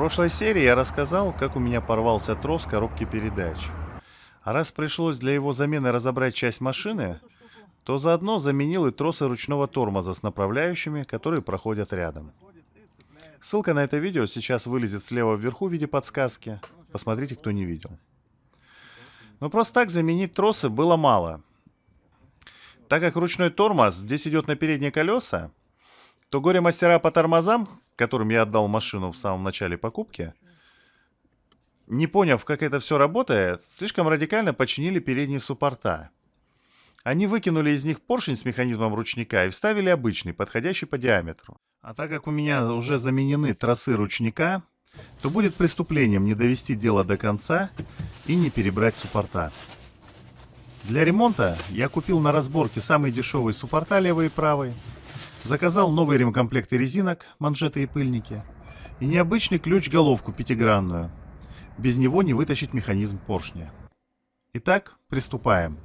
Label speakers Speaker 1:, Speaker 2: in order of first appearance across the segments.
Speaker 1: прошлой серии я рассказал, как у меня порвался трос коробки передач. А раз пришлось для его замены разобрать часть машины, то заодно заменил и тросы ручного тормоза с направляющими, которые проходят рядом. Ссылка на это видео сейчас вылезет слева вверху в виде подсказки. Посмотрите, кто не видел. Но просто так заменить тросы было мало. Так как ручной тормоз здесь идет на передние колеса, то горе-мастера по тормозам, которым я отдал машину в самом начале покупки, не поняв, как это все работает, слишком радикально починили передние суппорта. Они выкинули из них поршень с механизмом ручника и вставили обычный, подходящий по диаметру. А так как у меня уже заменены тросы ручника, то будет преступлением не довести дело до конца и не перебрать суппорта. Для ремонта я купил на разборке самые дешевые суппорта левый и правый, заказал новые ремкомплекты резинок, манжеты и пыльники, и необычный ключ-головку пятигранную. Без него не вытащить механизм поршня. Итак, приступаем.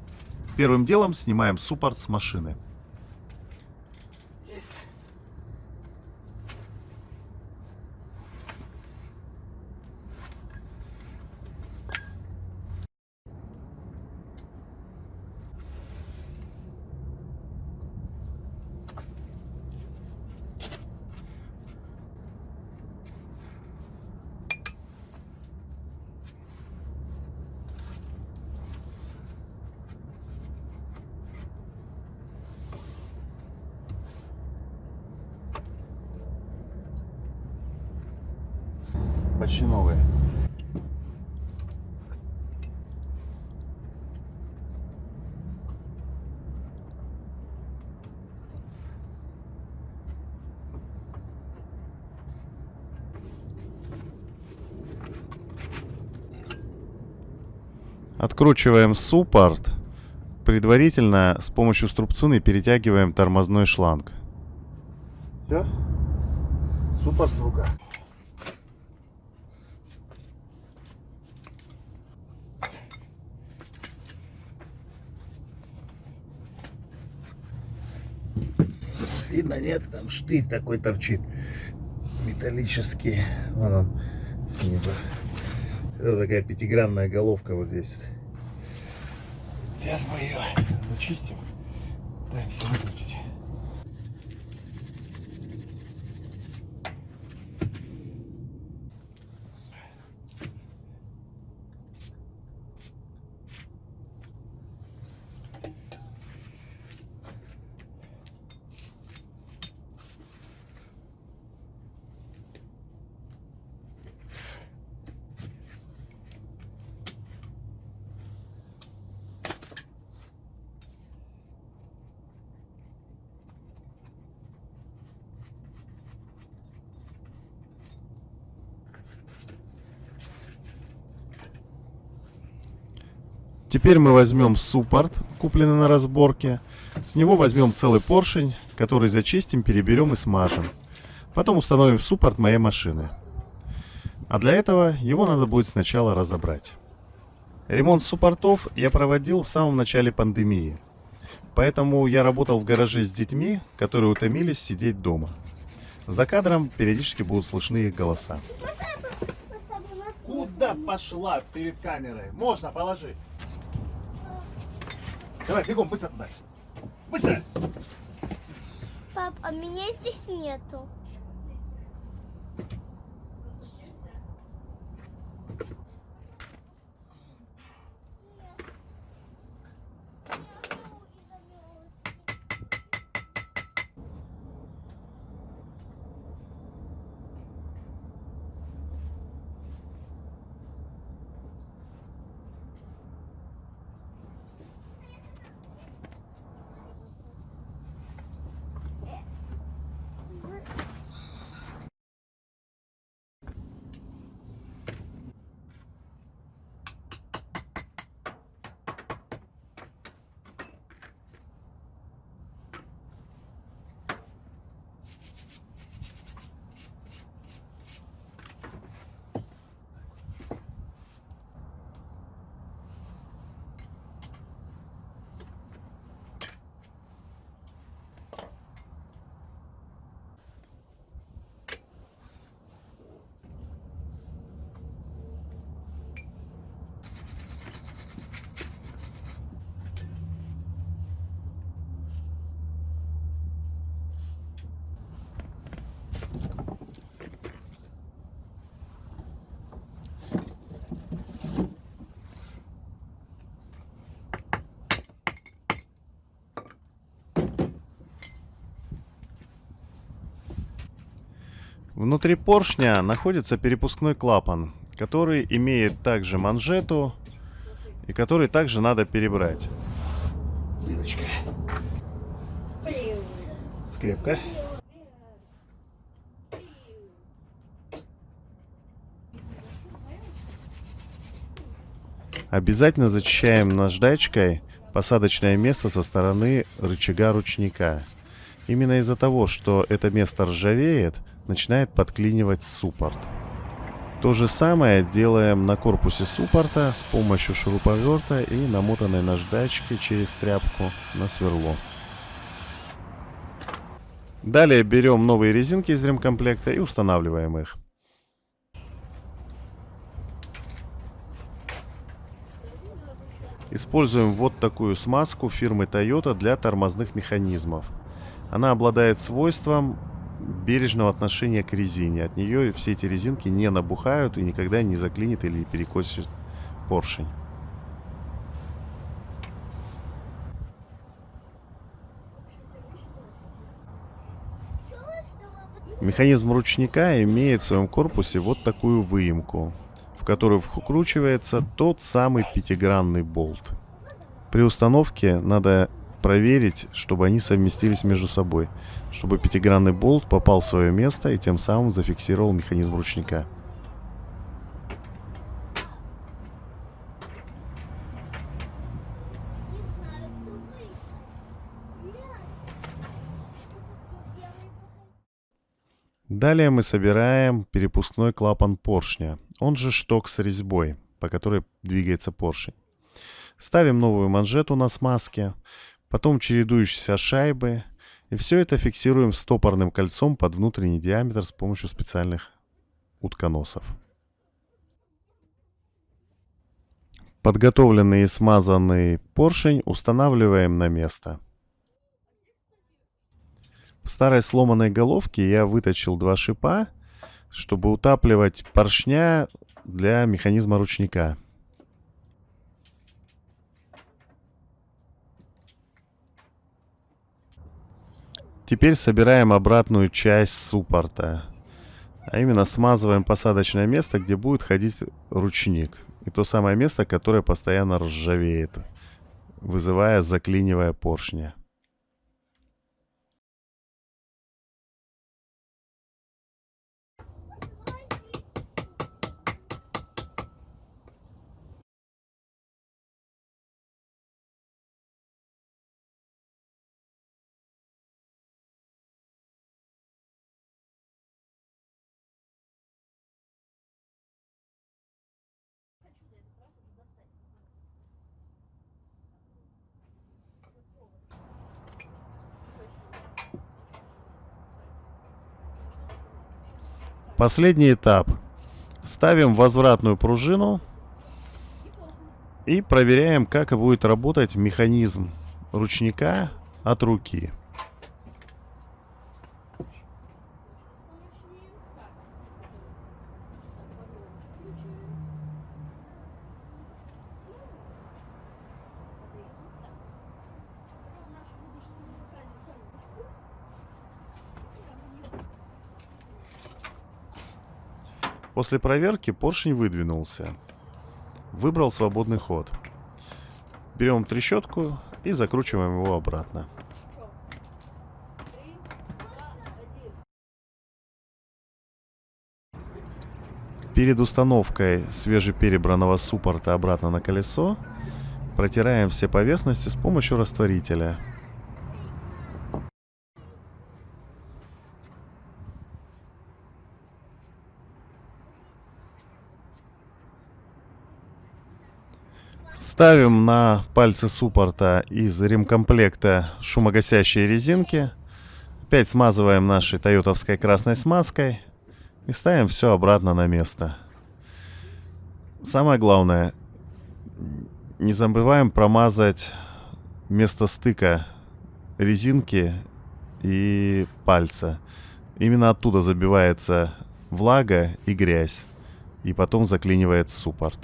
Speaker 1: Первым делом снимаем суппорт с машины. Почти новые. Откручиваем суппорт. Предварительно с помощью струбцины перетягиваем тормозной шланг. Все? Суппорт в руках. Видно, нет? Там штырь такой торчит. Металлический. Вон он снизу. Это такая пятигранная головка вот здесь. Сейчас мы ее зачистим. Пытаемся выкрутить. Теперь мы возьмем суппорт, купленный на разборке. С него возьмем целый поршень, который зачистим, переберем и смажем. Потом установим в суппорт моей машины. А для этого его надо будет сначала разобрать. Ремонт суппортов я проводил в самом начале пандемии. Поэтому я работал в гараже с детьми, которые утомились сидеть дома. За кадром периодически будут слышны их голоса. Куда пошла перед камерой? Можно, положи. Давай, бегом, быстро туда. Быстро!
Speaker 2: Пап, а меня здесь нету.
Speaker 1: Внутри поршня находится перепускной клапан, который имеет также манжету и который также надо перебрать.
Speaker 3: Дырочка. Скрепка.
Speaker 1: Обязательно зачищаем наждачкой посадочное место со стороны рычага ручника. Именно из-за того, что это место ржавеет, начинает подклинивать суппорт. То же самое делаем на корпусе суппорта с помощью шуруповерта и намотанной наждачки через тряпку на сверло. Далее берем новые резинки из ремкомплекта и устанавливаем их. Используем вот такую смазку фирмы Toyota для тормозных механизмов. Она обладает свойством бережного отношения к резине. От нее все эти резинки не набухают и никогда не заклинит или перекосит поршень. Механизм ручника имеет в своем корпусе вот такую выемку, в которую вкручивается тот самый пятигранный болт. При установке надо проверить, чтобы они совместились между собой, чтобы пятигранный болт попал в свое место и тем самым зафиксировал механизм ручника. Далее мы собираем перепускной клапан поршня, он же шток с резьбой, по которой двигается поршень. Ставим новую манжету на смазке, потом чередующиеся шайбы, и все это фиксируем стопорным кольцом под внутренний диаметр с помощью специальных утконосов. Подготовленный и смазанный поршень устанавливаем на место. В старой сломанной головке я выточил два шипа, чтобы утапливать поршня для механизма ручника. Теперь собираем обратную часть суппорта. А именно смазываем посадочное место, где будет ходить ручник. И то самое место, которое постоянно ржавеет, вызывая заклинивая поршня. Последний этап. Ставим возвратную пружину и проверяем, как будет работать механизм ручника от руки. После проверки поршень выдвинулся. Выбрал свободный ход. Берем трещотку и закручиваем его обратно. Перед установкой свежеперебранного суппорта обратно на колесо протираем все поверхности с помощью растворителя. Ставим на пальцы суппорта из ремкомплекта шумогасящие резинки. Опять смазываем нашей тойотовской красной смазкой. И ставим все обратно на место. Самое главное, не забываем промазать место стыка резинки и пальца. Именно оттуда забивается влага и грязь. И потом заклинивает суппорт.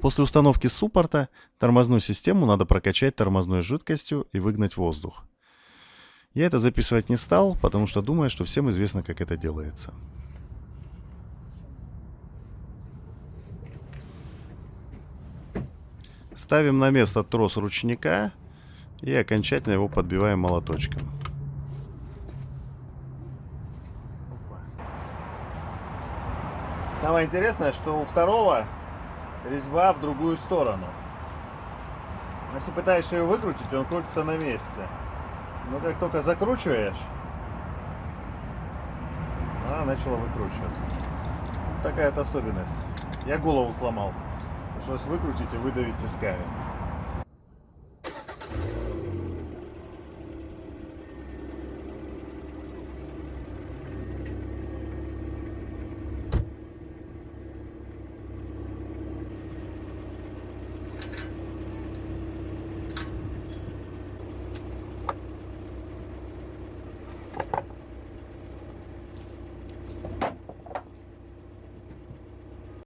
Speaker 1: После установки суппорта тормозную систему надо прокачать тормозной жидкостью и выгнать воздух. Я это записывать не стал, потому что думаю, что всем известно, как это делается. Ставим на место трос ручника и окончательно его подбиваем молоточком. Самое интересное, что у второго резьба в другую сторону. Если пытаешься ее выкрутить, он крутится на месте. Но как только закручиваешь, она начала выкручиваться. Такая вот особенность. Я голову сломал. Пришлось выкрутить и выдавить тисками.